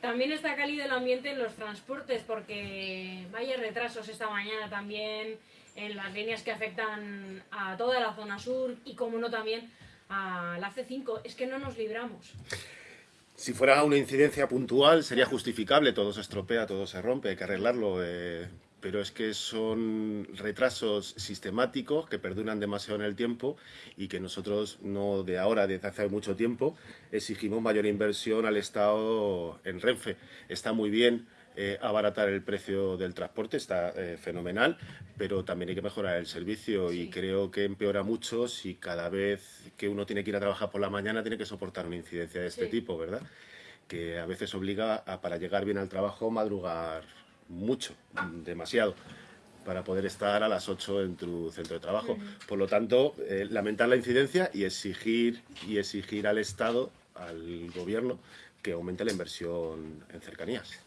También está cálido el ambiente en los transportes porque vaya retrasos esta mañana también en las líneas que afectan a toda la zona sur y como no también a la C5. Es que no nos libramos. Si fuera una incidencia puntual sería justificable, todo se estropea, todo se rompe, hay que arreglarlo, eh, pero es que son retrasos sistemáticos que perduran demasiado en el tiempo y que nosotros no de ahora, desde hace mucho tiempo, exigimos mayor inversión al Estado en Renfe. Está muy bien eh, abaratar el precio del transporte, está eh, fenomenal, pero también hay que mejorar el servicio y creo que empeora mucho si cada vez que uno tiene que ir a trabajar por la mañana tiene que soportar una incidencia de este tipo, ¿verdad? Que a veces obliga a, para llegar bien al trabajo, madrugar mucho, demasiado para poder estar a las 8 en tu centro de trabajo. Por lo tanto, eh, lamentar la incidencia y exigir, y exigir al Estado, al Gobierno, que aumente la inversión en cercanías.